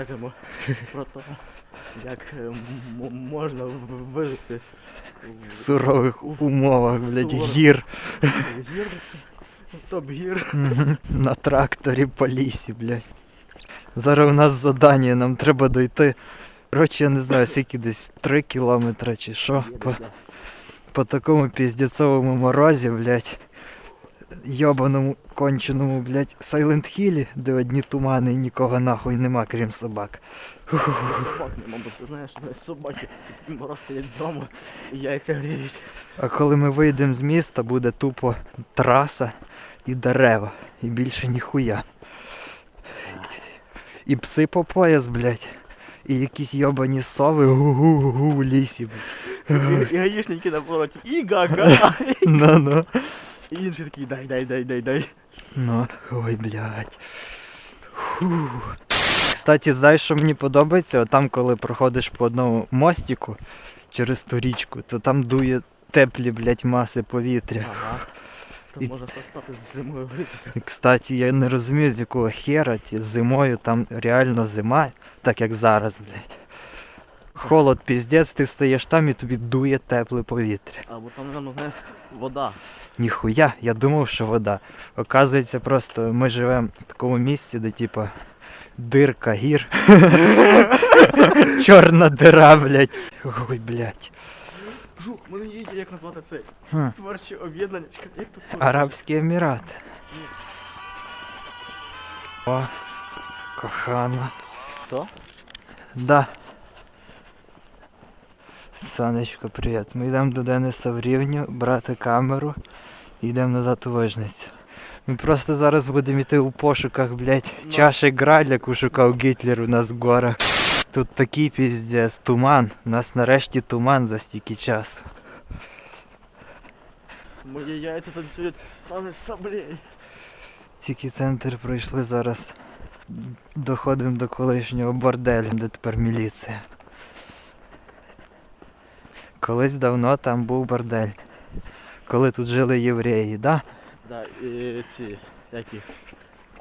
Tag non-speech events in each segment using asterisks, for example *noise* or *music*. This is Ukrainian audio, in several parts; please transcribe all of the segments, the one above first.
розкажемо про те, як е, можна вижити В сурових умовах, блядь, Суворо. гір. гір, топ-гір. На тракторі по лісі, блядь. Зараз у нас задання, нам треба дойти. Коротше, я не знаю, скільки десь 3 кілометри чи що. По, по такому піздецовому морозі, блядь. Йобаному конченому, блядь, Сайленд Хілі, де одні тумани і нікого нахуй нема, крім собак. Собак нема, бо ти знаєш, собаки мороз сидять вдома і яйця гріють. А коли ми вийдемо з міста, буде тупо траса і дерева. І більше ніхуя. І пси по пояс, блядь. І якісь йобані сови гу-гу-гу в лісі. І, і гаїшники на повороті, і га-га. *laughs* І інші такі, дай, дай, дай, дай, дай. Ну, ой, блядь. Фу. Кстати, знаєш, що мені подобається? Там, коли проходиш по одному мостику через ту річку, то там дує теплі, блядь, маси повітря. Ага. То І- може стати з зимою. І, Кстати, я не розумію, з якого хера ті зимою там реально зима, так як зараз, блядь. Холод піздець, ти стаєш там і тобі дує тепле повітря. Або там, напевно, знаєш, вода. Ніхуя, я думав, що вода. Оказується, просто ми живемо в такому місці, де типа дирка гір. *laughs* Чорна дира, блядь. Ой, блядь. Жух, мене є як назвати це. Хм. Творче об'єднання. Чекай, Як тут? Арабські Емірати. О, кохана. Хто? Да. Сонечко, привіт. Ми йдемо до Дениса в рівню, брати камеру і йдемо назад у вижницю. Ми просто зараз будемо йти у пошуках, блядь, Нас- чаші Граль, яку шукав Гітлер у нас в горах. Тут такий піздець, туман. У нас нарешті туман за стільки часу. Мої яйця танцюють танець саблей. Тільки центр пройшли зараз. Доходимо до колишнього борделю, де тепер міліція. Колись давно там був бордель. Коли тут жили євреї, да? Да, і ці, які,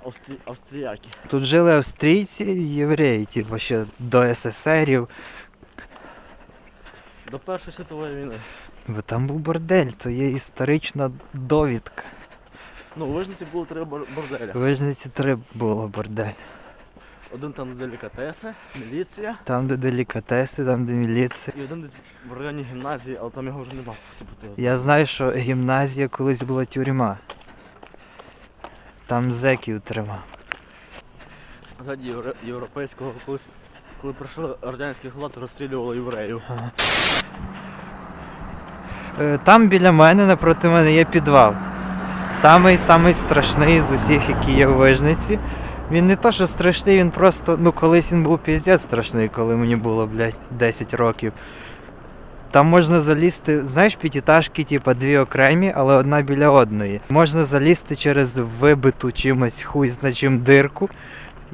австрі... австріяки. Тут жили австрійці і євреї, типу ще до СССРів. До Першої світової війни. Бо там був бордель, то є історична довідка. Ну, у Вижниці було три бор- борделя. В Вижниці три було бордель. Один там де делікатеси, міліція, Там, де делікатеси, там, де міліція. і один десь в районі гімназії, але там його вже нема. Типу. Я знаю, що гімназія колись була тюрма. Там зеків тримав. Ззаді євро- європейського колись, коли прийшов радянський влад, розстрілювали євреїв. Е, Там біля мене, напроти мене є підвал. Самий самий страшний з усіх, які є в Вижниці. Він не то, що страшний, він просто, ну колись він був піздець страшний, коли мені було, блядь, 10 років. Там можна залізти, знаєш, п'ятиэтажки, типа дві окремі, але одна біля одної. Можна залізти через вибиту чимось хуй зна чим дирку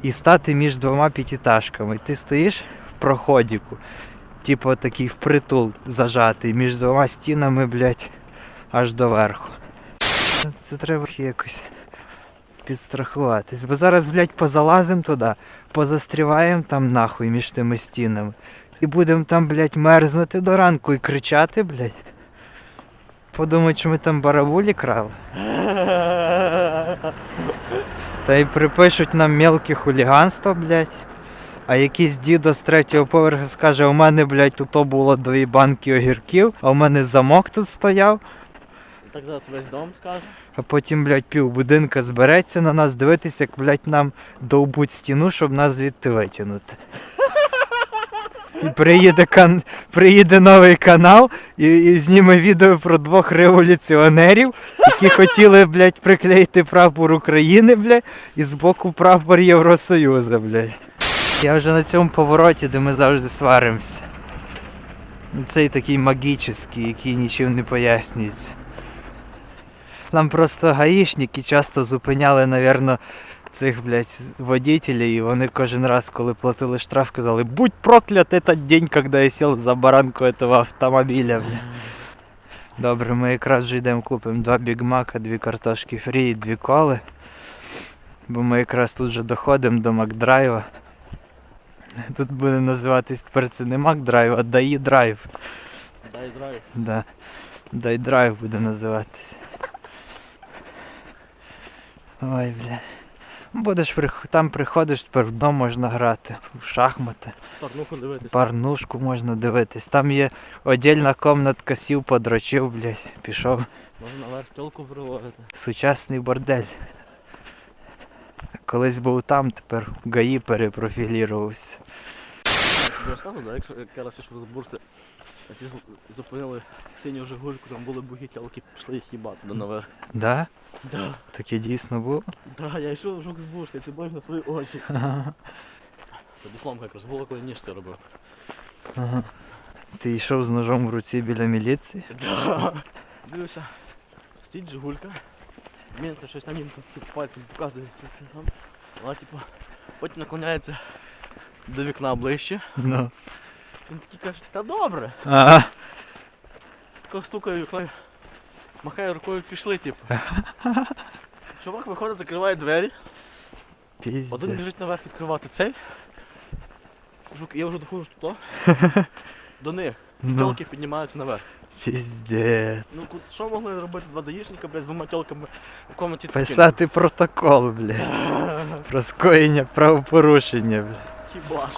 і стати між двома п'ятиэтажками. Ти стоїш в проходіку, типу такий впритул зажатий між двома стінами, блядь, аж до верху. Це треба якось підстрахуватись. Бо зараз, блядь, позалазим туди, позастріваємо там нахуй між тими стінами. І будемо там, блядь, мерзнути до ранку і кричати, блядь. Подумають, що ми там барабулі крали. Та й припишуть нам мелке хуліганство, блядь. А якийсь дідо з третього поверху скаже, у мене, блядь, тут було дві банки огірків, а у мене замок тут стояв, так зараз весь дом скаже. а потім, блядь, пів будинка збереться на нас дивитися, як, блядь, нам довбуть стіну, щоб нас звідти витягнути. І приїде, кан... приїде новий канал і, і зніме відео про двох революціонерів, які хотіли, блядь, приклеїти прапор України, блядь, і збоку прапор Євросоюзу, блядь. Я вже на цьому повороті, де ми завжди сваримося. Цей такий магічний, який нічим не пояснюється. Нам просто гаїшники часто зупиняли, напевно, цих, блядь, водителей, і вони кожен раз, коли платили штраф, казали, будь проклят этот день, когда я сел за баранку этого автомобіля, бля. Добре, ми якраз вже йдемо купимо два бігмака, дві картошки фрі і дві коли. Бо ми якраз тут вже доходимо до Макдрайва. Тут буде називатись тепер це не McDrive, а ДАІ Drive. ДАІ Drive. Да. Дай драйв буде називатися. Ой, бля. Будеш там приходиш, тепер вдома можна грати. В шахмати, Порнуху дивитись. порнушку можна дивитись. Там є отдільна комнатка, сів, подрочив, блядь, пішов. Можна наверх тілку приводити. Сучасний бордель. Колись був там, тепер в ГАІ перепрофілірувався. Я розказував, да, якщо як я раз ішов з бурси, а ці зупинили синю жигульку, там були бугі тілки, пішли їх їбати до наверх. Да? Да. Таке дійсно було. Да, я йшов жук з бурси, ти бачиш на свої очі. Ага. Це дипломка якраз було, коли ніж ти робив. Ага. Ти йшов з ножом в руці біля міліції? Да. Дивився, стоїть жигулька. Він то щось на нім тут під пальцем показує. Вона типу, потім наклоняється до вікна ближче. Ну. Він такий каже, та добре. Ага. Тако стукає вікно, махає рукою, пішли, типу. *laughs* Чувак виходить, закриває двері, один біжить наверх відкривати цей. Жук, я вже доходжу туди. *laughs* До них. Ну, Тілки піднімаються наверх. піздець. Ну ку- що могли робити два даїшника, блядь, з двома тілками в комнаті таким? Писати протокол, блядь. *laughs* Про скоєння правопорушення, блядь. Хіба ж.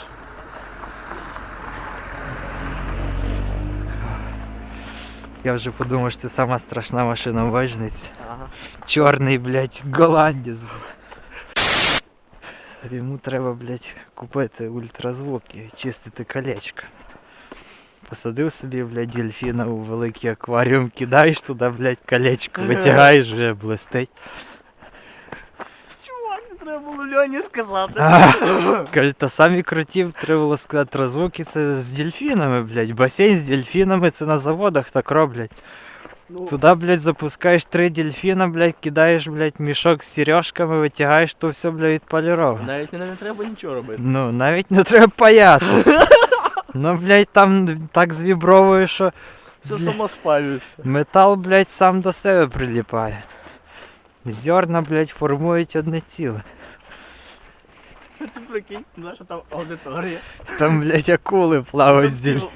Я вже подумав, що це сама страшна машина в Вижниці. Ага. Чорний, блядь, голландець. блядь. Йому треба, блядь, купити ультразвук і чистити колечко. Посадив собі, блядь, дельфіна у великий акваріум, кидаєш туди, блядь, колечко, витягаєш, вже блистить. Треба було Льоні сказати. Каже, та самі крутів, треба було сказати, розвуки це з дельфінами, блядь. Басейн з дельфінами це на заводах так роблять. Ну, Туди, блядь, запускаєш три дельфіна, блядь, кидаєш, блядь, мішок з сережками, витягаєш, то все, блядь, відполіровано. навіть не, не треба нічого робити. Ну, навіть не треба паяти. *laughs* Ну, блядь, там так звібровує, що Все само спалюється. метал, блядь, сам до себе приліпає. Зерна, блядь, формують одне ціле. Ти прикинь, наша там аудиторія. Там, блядь, акули плавають з дельфінами.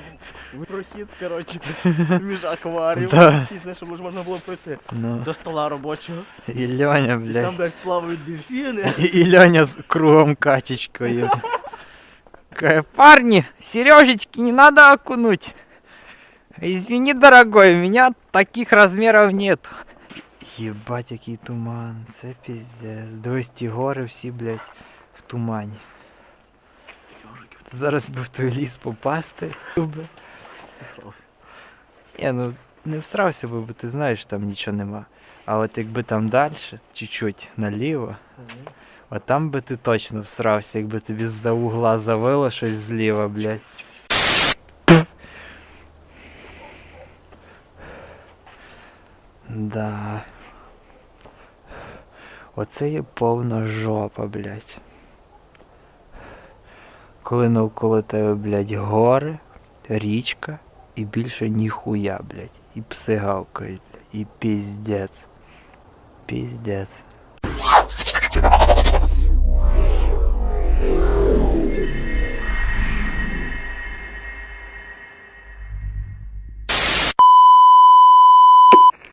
Прохід, коротше, *laughs* між акваріумом, Да. який, знаєш, щоб ж можна було пройти Ну, до стола робочого. і Льоня, І там, блядь. блядь, плавають дельфіни. І, і Льоня з кругом качечкою. Каже, парни, сережечки не надо окунуть. Извини, дорогой, у меня таких размеров нет. Єбать, який туман, це піздець. Дивись, ті гори всі, блядь, в тумані. Зараз би в той ліс попасти. би. Ні, ну не всрався би, бо ти знаєш, там нічого нема. А от якби там далі, чуть-чуть наліво, а там би ти точно всрався, якби тобі з-за угла завило щось зліва, блядь. Да. Оце є повна жопа, блядь. Коли навколо тебе, блядь, гори, річка і більше ніхуя, блядь. І пси гавкають. І піздець. Піздець.